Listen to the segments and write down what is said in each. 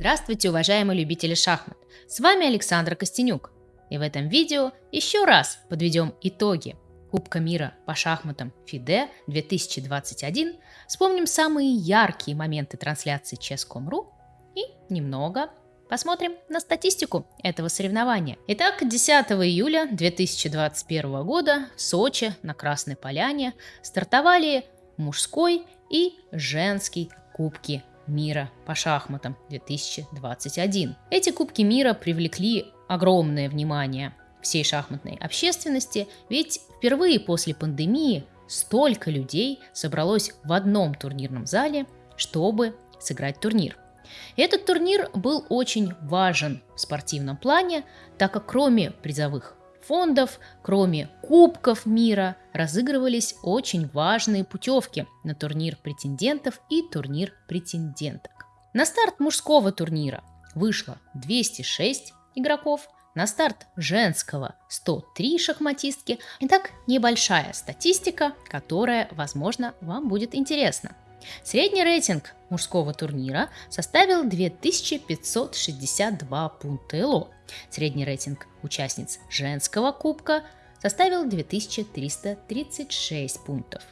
Здравствуйте, уважаемые любители шахмат! С вами Александр Костенюк. И в этом видео еще раз подведем итоги Кубка мира по шахматам FIDE 2021, вспомним самые яркие моменты трансляции Chess.com.ru и немного посмотрим на статистику этого соревнования. Итак, 10 июля 2021 года в Сочи на Красной Поляне стартовали мужской и женский кубки мира по шахматам 2021. Эти Кубки мира привлекли огромное внимание всей шахматной общественности, ведь впервые после пандемии столько людей собралось в одном турнирном зале, чтобы сыграть турнир. этот турнир был очень важен в спортивном плане, так как кроме призовых фондов, кроме Кубков мира, разыгрывались очень важные путевки на турнир претендентов и турнир претенденток. На старт мужского турнира вышло 206 игроков, на старт женского 103 шахматистки. Итак, небольшая статистика, которая, возможно, вам будет интересна. Средний рейтинг мужского турнира составил 2562 пункта. Средний рейтинг участниц женского кубка составил 2336 пунктов.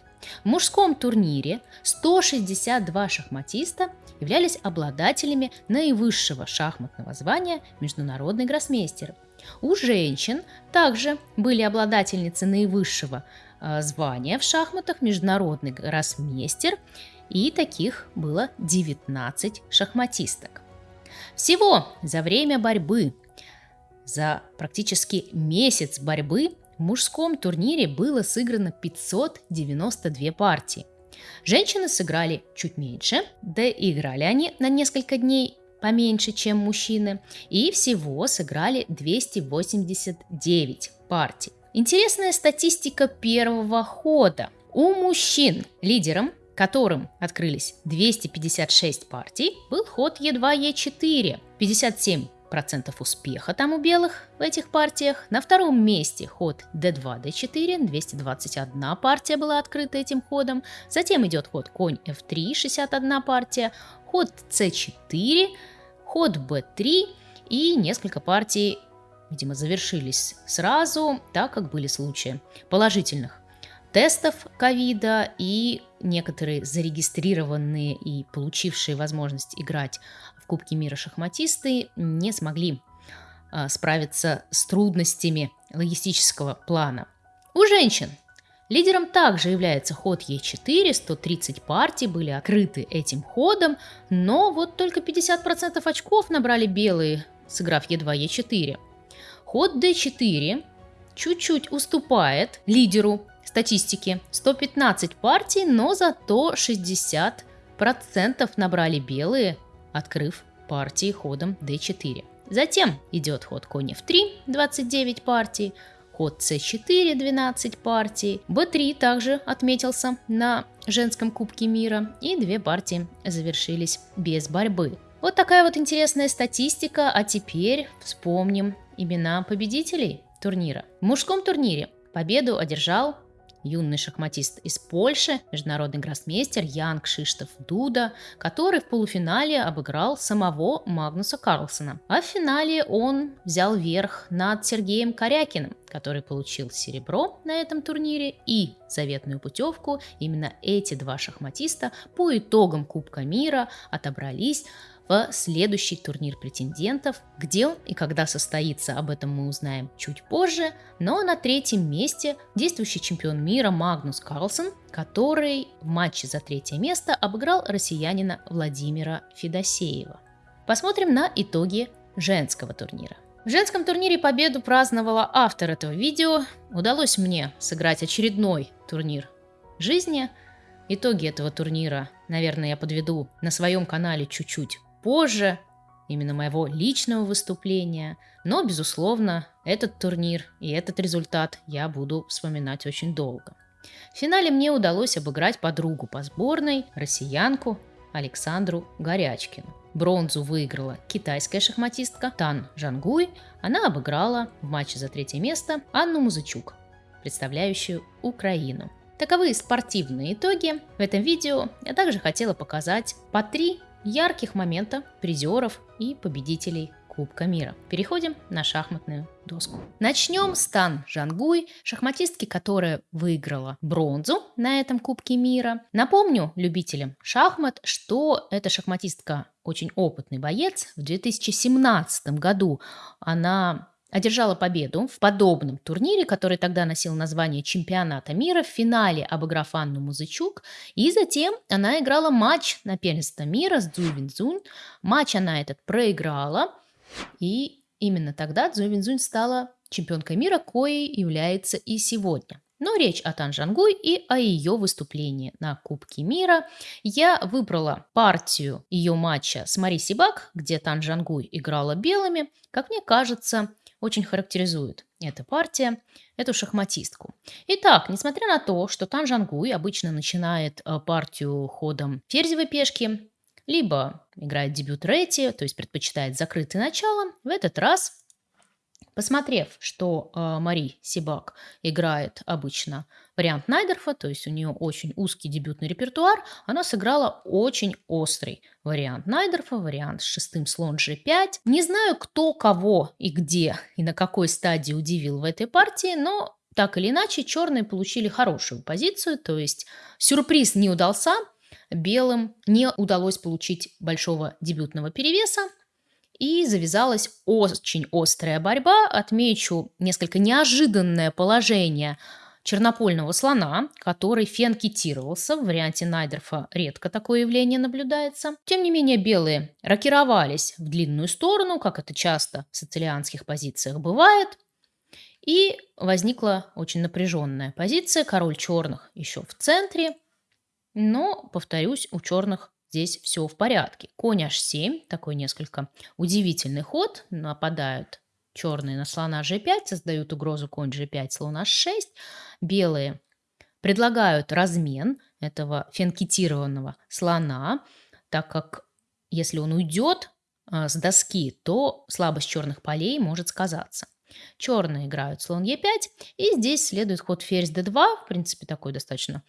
В мужском турнире 162 шахматиста являлись обладателями наивысшего шахматного звания международный гроссмейстер. У женщин также были обладательницы наивысшего э, звания в шахматах международный гроссмейстер и таких было 19 шахматисток. Всего за время борьбы, за практически месяц борьбы в мужском турнире было сыграно 592 партии. Женщины сыграли чуть меньше, да и играли они на несколько дней поменьше, чем мужчины, и всего сыграли 289 партий. Интересная статистика первого хода. У мужчин лидером которым открылись 256 партий, был ход Е2, Е4. 57 процентов успеха там у белых в этих партиях. На втором месте ход d2, d4, 221 партия была открыта этим ходом. Затем идет ход конь f3, 61 партия, ход c4, ход b3 и несколько партий, видимо, завершились сразу, так как были случаи положительных тестов ковида и некоторые зарегистрированные и получившие возможность играть Кубке мира шахматисты не смогли а, справиться с трудностями логистического плана. У женщин лидером также является ход Е4, 130 партий были открыты этим ходом, но вот только 50% очков набрали белые, сыграв Е2, Е4. Ход d4 чуть-чуть уступает лидеру статистики. 115 партий, но зато 60% набрали белые, открыв партии ходом d4. Затем идет ход конь f3, 29 партий, ход c4, 12 партий, b3 также отметился на женском кубке мира, и две партии завершились без борьбы. Вот такая вот интересная статистика, а теперь вспомним имена победителей турнира. В мужском турнире победу одержал юный шахматист из Польши, международный гроссмейстер Ян Кшиштоф Дуда, который в полуфинале обыграл самого Магнуса Карлсона. А в финале он взял верх над Сергеем Корякиным, который получил серебро на этом турнире и заветную путевку. Именно эти два шахматиста по итогам Кубка мира отобрались в следующий турнир претендентов. Где он и когда состоится, об этом мы узнаем чуть позже. Но на третьем месте действующий чемпион мира Магнус Карлсон, который в матче за третье место обыграл россиянина Владимира Федосеева. Посмотрим на итоги женского турнира. В женском турнире победу праздновала автор этого видео. Удалось мне сыграть очередной турнир жизни. Итоги этого турнира, наверное, я подведу на своем канале чуть-чуть позже, именно моего личного выступления. Но, безусловно, этот турнир и этот результат я буду вспоминать очень долго. В финале мне удалось обыграть подругу по сборной, россиянку Александру Горячкину. Бронзу выиграла китайская шахматистка Тан Жангуй. Она обыграла в матче за третье место Анну Музычук, представляющую Украину. Таковы спортивные итоги. В этом видео я также хотела показать по три ярких моментов, призеров и победителей Кубка мира. Переходим на шахматную доску. Начнем с Тан Жангуй, шахматистки, которая выиграла бронзу на этом Кубке мира. Напомню любителям шахмат, что эта шахматистка очень опытный боец. В 2017 году она одержала победу в подобном турнире, который тогда носил название чемпионата мира, в финале обыграв Анну Музычук. И затем она играла матч на первенство мира с Цзуй Винзунь. Матч она этот проиграла. И именно тогда Цзуй Винзунь стала чемпионкой мира, коей является и сегодня. Но речь о Тан Жангуй и о ее выступлении на Кубке мира. Я выбрала партию ее матча с Мари Сибак, где Тан Жангуй играла белыми. Как мне кажется, очень характеризует эта партия, эту шахматистку. Итак, несмотря на то, что Тан Жангуй обычно начинает э, партию ходом ферзевой пешки, либо играет дебют Ретти, то есть предпочитает закрытое начало. В этот раз, посмотрев, что э, Мари Сибак играет обычно вариант Найдерфа, то есть у нее очень узкий дебютный репертуар, она сыграла очень острый вариант Найдерфа, вариант с шестым слон g5. Не знаю, кто кого и где и на какой стадии удивил в этой партии, но так или иначе черные получили хорошую позицию, то есть сюрприз не удался, белым не удалось получить большого дебютного перевеса, и завязалась очень острая борьба. Отмечу несколько неожиданное положение чернопольного слона, который фенкетировался. В варианте Найдерфа редко такое явление наблюдается. Тем не менее, белые рокировались в длинную сторону, как это часто в сицилианских позициях бывает. И возникла очень напряженная позиция. Король черных еще в центре – но, повторюсь, у черных здесь все в порядке. Конь h7, такой несколько удивительный ход. Нападают черные на слона g5, создают угрозу конь g5, слон h6. Белые предлагают размен этого фенкетированного слона, так как если он уйдет э, с доски, то слабость черных полей может сказаться. Черные играют слон e5, и здесь следует ход ферзь d2, в принципе такой достаточно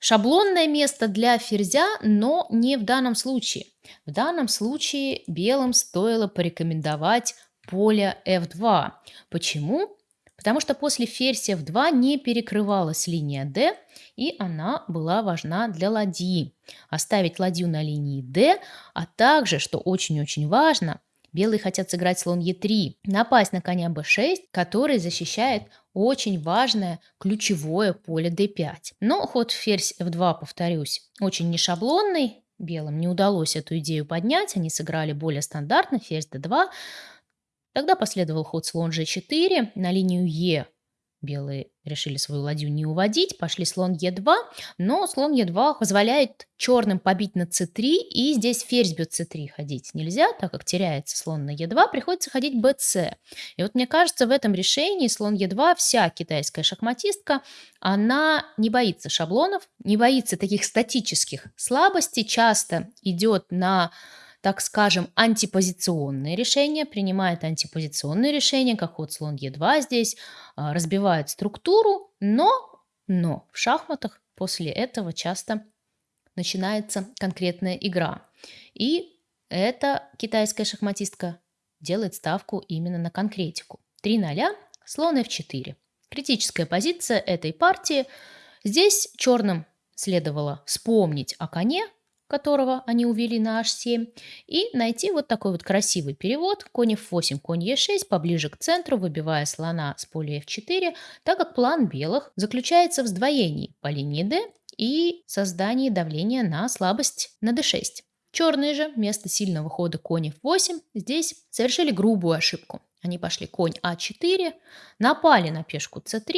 Шаблонное место для ферзя, но не в данном случае. В данном случае белым стоило порекомендовать поле f2. Почему? Потому что после ферзь f2 не перекрывалась линия d, и она была важна для ладьи. Оставить ладью на линии d, а также, что очень-очень важно, белые хотят сыграть слон e3, напасть на коня b6, который защищает очень важное ключевое поле d5. Но ход ферзь f2, повторюсь, очень нешаблонный. Белым не удалось эту идею поднять, они сыграли более стандартно, ферзь d2. Тогда последовал ход слон g4 на линию e Белые решили свою ладью не уводить, пошли слон Е2, но слон Е2 позволяет черным побить на С3, и здесь ферзь бьет С3 ходить нельзя, так как теряется слон на Е2, приходится ходить БС. И вот мне кажется, в этом решении слон Е2 вся китайская шахматистка, она не боится шаблонов, не боится таких статических слабостей, часто идет на так скажем, антипозиционные решения, принимает антипозиционные решения, как ход слон Е2 здесь, а, разбивает структуру, но, но в шахматах после этого часто начинается конкретная игра. И эта китайская шахматистка делает ставку именно на конкретику. 3 0, слон f4. Критическая позиция этой партии. Здесь черным следовало вспомнить о коне, которого они увели на h7, и найти вот такой вот красивый перевод конь f8, конь e6 поближе к центру, выбивая слона с поля f4, так как план белых заключается в сдвоении по линии d и создании давления на слабость на d6. Черные же вместо сильного хода конь f8 здесь совершили грубую ошибку. Они пошли конь а4, напали на пешку c3,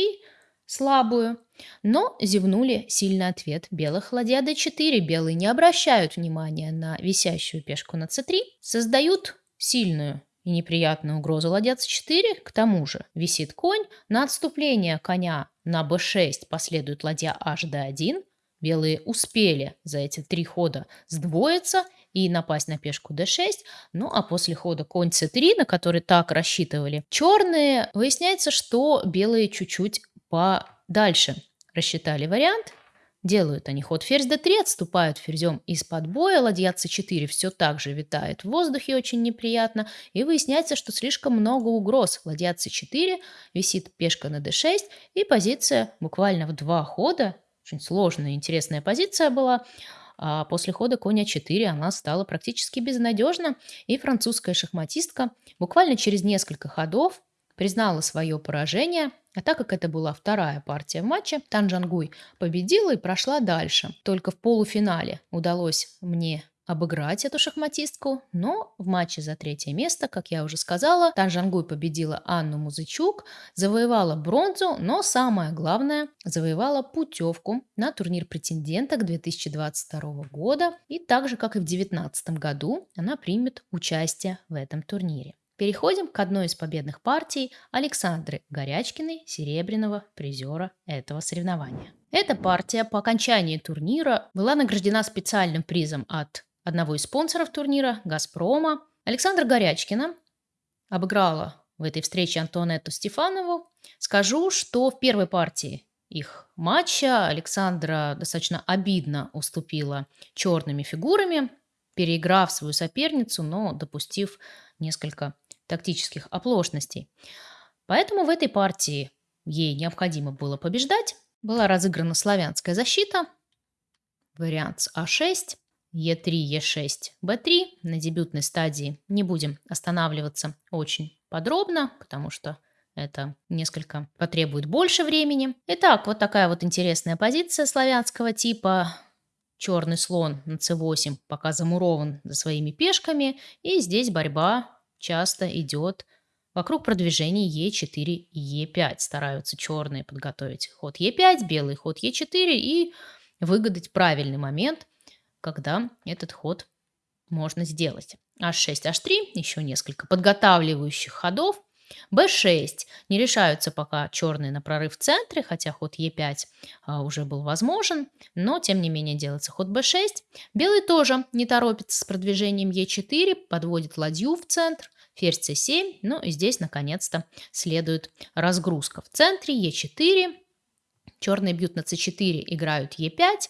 слабую, но зевнули сильный ответ белых ладья d4. Белые не обращают внимания на висящую пешку на c3, создают сильную и неприятную угрозу ладья c4. К тому же висит конь, на отступление коня на b6 последует ладья h d1. Белые успели за эти три хода сдвоиться и напасть на пешку d6. Ну а после хода конь c3, на который так рассчитывали черные, выясняется, что белые чуть-чуть подальше рассчитали вариант. Делают они ход ферзь d3, отступают ферзем из-под боя, ладья c4 все так же витает в воздухе очень неприятно, и выясняется, что слишком много угроз. Ладья c4, висит пешка на d6, и позиция буквально в два хода, очень сложная и интересная позиция была, а после хода коня 4 она стала практически безнадежна, и французская шахматистка буквально через несколько ходов признала свое поражение, а так как это была вторая партия в матче, Тан Джангуй победила и прошла дальше. Только в полуфинале удалось мне обыграть эту шахматистку, но в матче за третье место, как я уже сказала, Тан Жангуй победила Анну Музычук, завоевала бронзу, но самое главное, завоевала путевку на турнир претенденток 2022 года, и так же, как и в 2019 году, она примет участие в этом турнире. Переходим к одной из победных партий Александры Горячкиной, серебряного призера этого соревнования. Эта партия по окончании турнира была награждена специальным призом от одного из спонсоров турнира, «Газпрома». Александра Горячкина обыграла в этой встрече Антуанетту Стефанову. Скажу, что в первой партии их матча Александра достаточно обидно уступила черными фигурами, переиграв свою соперницу, но допустив несколько тактических оплошностей. Поэтому в этой партии ей необходимо было побеждать. Была разыграна славянская защита, вариант с А6, Е3, Е6, Б3. На дебютной стадии не будем останавливаться очень подробно, потому что это несколько потребует больше времени. Итак, вот такая вот интересная позиция славянского типа. Черный слон на c8 пока замурован за своими пешками. И здесь борьба часто идет вокруг продвижения Е4 и Е5. Стараются черные подготовить ход Е5, белый ход Е4 и выгадать правильный момент, когда этот ход можно сделать. H6, H3, еще несколько подготавливающих ходов. B6. Не решаются пока черные на прорыв в центре, хотя ход e5 а, уже был возможен, но тем не менее делается ход b6. Белый тоже не торопится с продвижением e4, подводит ладью в центр, ферзь c7, ну и здесь наконец-то следует разгрузка. В центре e4, черные бьют на c4, играют e5,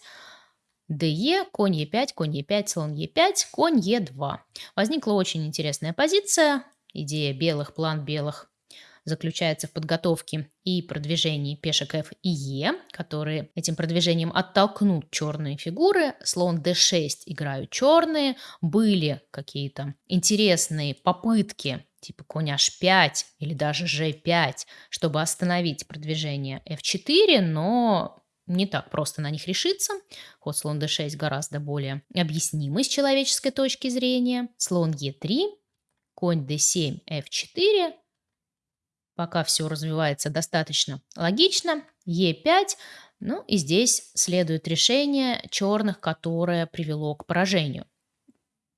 ДЕ, конь Е5, конь Е5, слон Е5, конь Е2. Возникла очень интересная позиция. Идея белых, план белых заключается в подготовке и продвижении пешек F и Е, которые этим продвижением оттолкнут черные фигуры. Слон D6 играют черные. Были какие-то интересные попытки типа конь H5 или даже G5, чтобы остановить продвижение F4, но не так просто на них решиться. Ход слон d6 гораздо более объяснимый с человеческой точки зрения. Слон e3, конь d7, f4. Пока все развивается достаточно логично. e5. Ну и здесь следует решение черных, которое привело к поражению.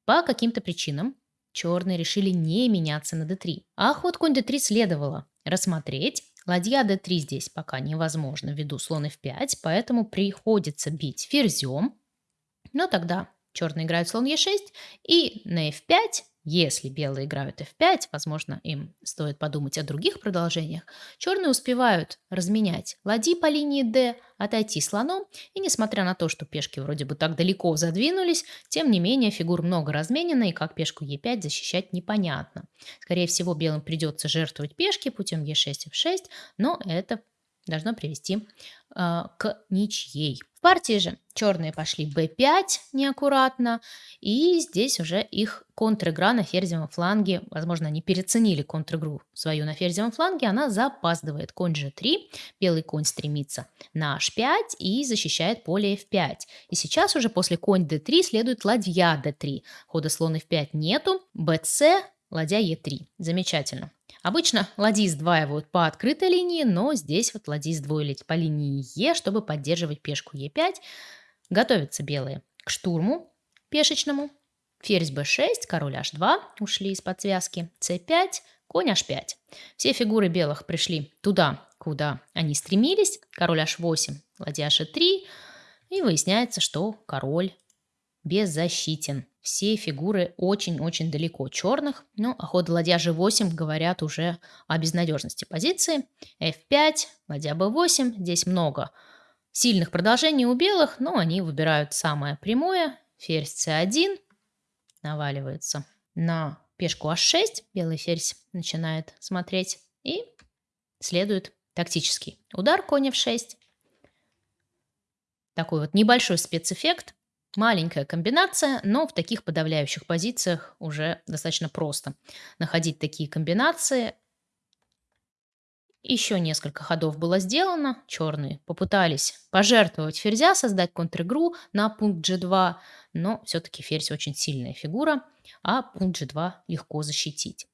По каким-то причинам черные решили не меняться на d3. А ход конь d3 следовало рассмотреть Ладья d3 здесь пока невозможно ввиду слон f5, поэтому приходится бить ферзем. Но тогда черные играют слон e6 и на f5 если белые играют f5, возможно, им стоит подумать о других продолжениях, черные успевают разменять ладьи по линии d, отойти слоном, и несмотря на то, что пешки вроде бы так далеко задвинулись, тем не менее фигур много разменено, и как пешку e5 защищать непонятно. Скорее всего, белым придется жертвовать пешки путем e6, f6, но это должно привести э, к ничьей. В партии же черные пошли b5 неаккуратно, и здесь уже их контр-игра на ферзевом фланге, возможно, они переценили контр-игру свою на ферзевом фланге, она запаздывает. Конь g3, белый конь стремится на h5 и защищает поле f5. И сейчас уже после конь d3 следует ладья d3. Хода слон f5 нету, bc, ладья e3. Замечательно. Обычно ладьи сдваивают по открытой линии, но здесь вот ладьи сдвоили по линии Е, чтобы поддерживать пешку Е5. Готовятся белые к штурму пешечному. Ферзь b6, король h2 ушли из-под связки, c5, конь h5. Все фигуры белых пришли туда, куда они стремились. Король h8, ладья h3. И выясняется, что король беззащитен. Все фигуры очень-очень далеко черных, но а ход ладья g8 говорят уже о безнадежности позиции. f5, ладья b8, здесь много сильных продолжений у белых, но они выбирают самое прямое. Ферзь c1 наваливается на пешку h6. Белый ферзь начинает смотреть и следует тактический удар конь f6. Такой вот небольшой спецэффект. Маленькая комбинация, но в таких подавляющих позициях уже достаточно просто находить такие комбинации. Еще несколько ходов было сделано. Черные попытались пожертвовать ферзя, создать контр-игру на пункт g2, но все-таки ферзь очень сильная фигура, а пункт g2 легко защитить.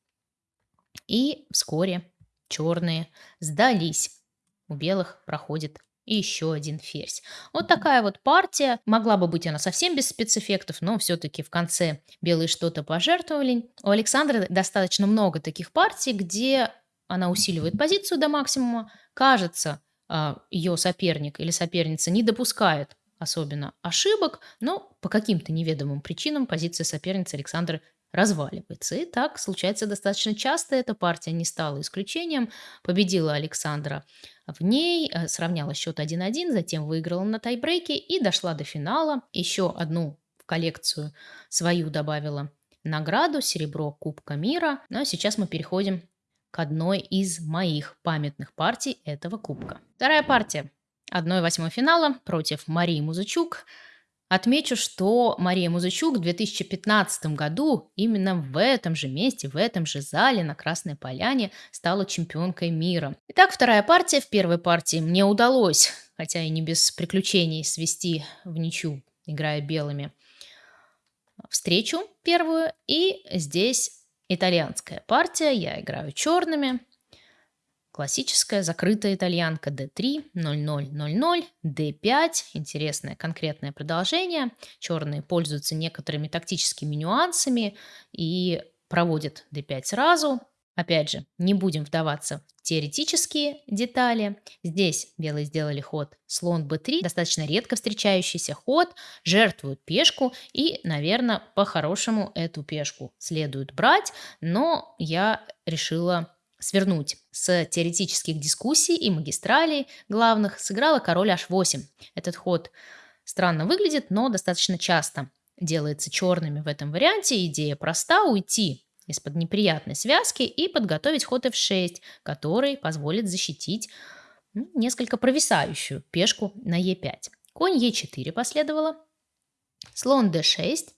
И вскоре черные сдались. У белых проходит и еще один ферзь. Вот такая вот партия. Могла бы быть она совсем без спецэффектов, но все-таки в конце белые что-то пожертвовали. У Александры достаточно много таких партий, где она усиливает позицию до максимума. Кажется, а, ее соперник или соперница не допускает особенно ошибок, но по каким-то неведомым причинам позиция соперницы Александры разваливается. И так случается достаточно часто. Эта партия не стала исключением. Победила Александра в ней, э, сравняла счет 1-1, затем выиграла на тайбрейке и дошла до финала. Еще одну в коллекцию свою добавила награду серебро Кубка мира. Ну а сейчас мы переходим к одной из моих памятных партий этого кубка. Вторая партия. 1-8 финала против Марии Музычук – Отмечу, что Мария Музычук в 2015 году именно в этом же месте, в этом же зале на Красной Поляне стала чемпионкой мира. Итак, вторая партия. В первой партии мне удалось, хотя и не без приключений, свести в ничью, играя белыми, встречу первую. И здесь итальянская партия. Я играю черными. Классическая закрытая итальянка d3, 0-0-0-0, d5. Интересное конкретное продолжение. Черные пользуются некоторыми тактическими нюансами и проводят d5 сразу. Опять же, не будем вдаваться в теоретические детали. Здесь белые сделали ход слон b3, достаточно редко встречающийся ход, жертвуют пешку и, наверное, по-хорошему эту пешку следует брать, но я решила свернуть с теоретических дискуссий и магистралей главных сыграла король h8. Этот ход странно выглядит, но достаточно часто делается черными в этом варианте. Идея проста – уйти из-под неприятной связки и подготовить ход f6, который позволит защитить ну, несколько провисающую пешку на e5. Конь e4 последовало, слон d6,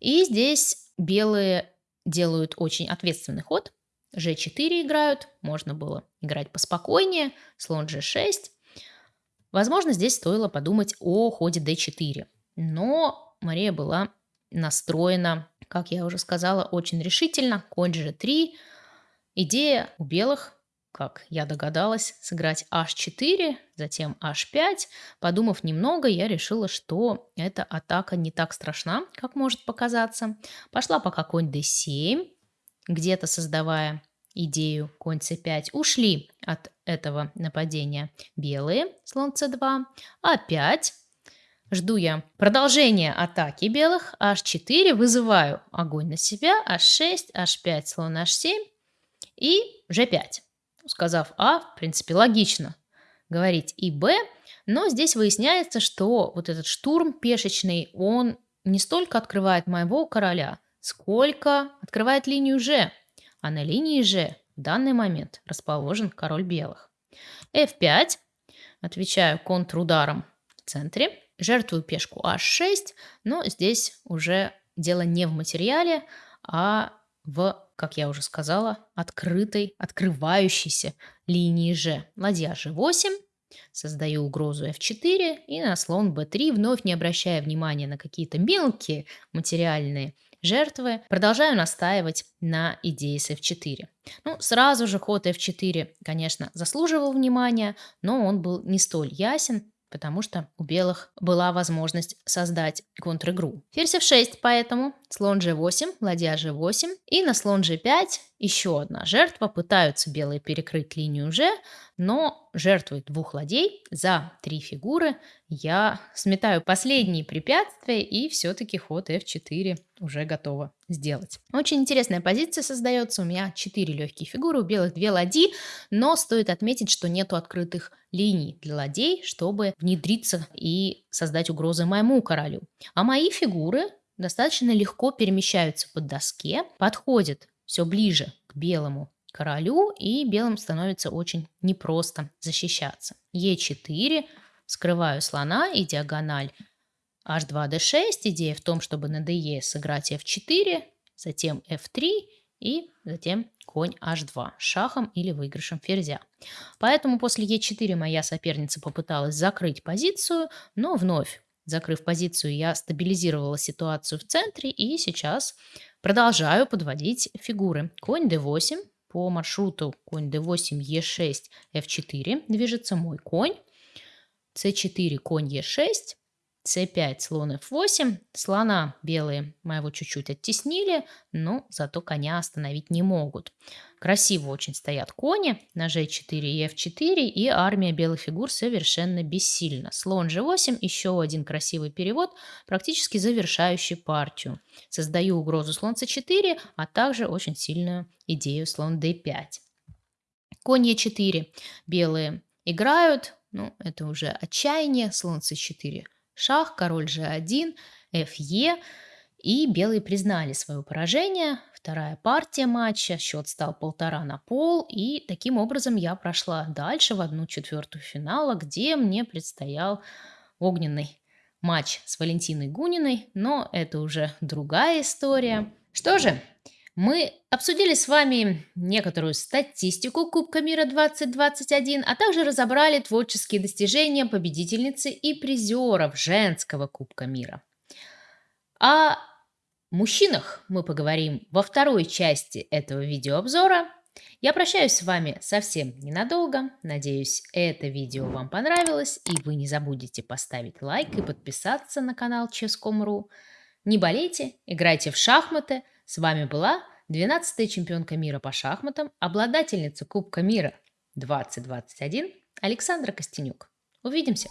и здесь белые делают очень ответственный ход, g4 играют, можно было играть поспокойнее, слон g6. Возможно, здесь стоило подумать о ходе d4. Но Мария была настроена, как я уже сказала, очень решительно. Конь g3. Идея у белых, как я догадалась, сыграть h4, затем h5. Подумав немного, я решила, что эта атака не так страшна, как может показаться. Пошла пока конь d7, где-то создавая идею конь c5, ушли от этого нападения белые, слон c2, а5, жду я продолжения атаки белых, h4, вызываю огонь на себя, h6, h5, слон h7 и g5. Сказав а, в принципе, логично говорить и б, но здесь выясняется, что вот этот штурм пешечный, он не столько открывает моего короля, сколько открывает линию G а на линии G в данный момент расположен король белых. f5, отвечаю контрударом в центре, жертвую пешку h6, но здесь уже дело не в материале, а в, как я уже сказала, открытой, открывающейся линии G. Ладья G8, создаю угрозу f4 и на слон b3, вновь не обращая внимания на какие-то мелкие материальные жертвы, продолжаю настаивать на идее с f4. Ну, сразу же ход f4, конечно, заслуживал внимания, но он был не столь ясен, потому что у белых была возможность создать контр-игру. Ферзь f6 поэтому слон g8, ладья g8. И на слон g5 еще одна жертва. Пытаются белые перекрыть линию g, но жертвой двух ладей за три фигуры я сметаю последние препятствия и все-таки ход f4 уже готова сделать. Очень интересная позиция создается. У меня 4 легкие фигуры, у белых 2 ладьи, но стоит отметить, что нету открытых линий для ладей, чтобы внедриться и создать угрозы моему королю. А мои фигуры достаточно легко перемещаются по доске, подходят все ближе к белому королю, и белым становится очень непросто защищаться. Е4, скрываю слона и диагональ h2, d6. Идея в том, чтобы на de сыграть f4, затем f3 и затем конь h2 шахом или выигрышем ферзя. Поэтому после e4 моя соперница попыталась закрыть позицию, но вновь закрыв позицию, я стабилизировала ситуацию в центре и сейчас продолжаю подводить фигуры. Конь d8 по маршруту конь d8, e6, f4 движется мой конь, c4, конь e6, c5, слон f8. Слона белые моего чуть-чуть оттеснили, но зато коня остановить не могут. Красиво очень стоят кони на g4 и f4, и армия белых фигур совершенно бессильна. Слон g8, еще один красивый перевод, практически завершающий партию. Создаю угрозу слон c4, а также очень сильную идею слон d5. Конь e4 белые играют, ну, это уже отчаяние, слон c4 шах, король g1, fe, и белые признали свое поражение. Вторая партия матча, счет стал полтора на пол, и таким образом я прошла дальше в одну четвертую финала, где мне предстоял огненный матч с Валентиной Гуниной, но это уже другая история. Что же, мы обсудили с вами некоторую статистику Кубка мира 2021, а также разобрали творческие достижения победительницы и призеров женского Кубка мира. О мужчинах мы поговорим во второй части этого видеообзора. Я прощаюсь с вами совсем ненадолго. Надеюсь, это видео вам понравилось, и вы не забудете поставить лайк и подписаться на канал Ческом.ру. Не болейте, играйте в шахматы – с вами была 12-я чемпионка мира по шахматам, обладательница Кубка мира 2021 Александра Костенюк. Увидимся!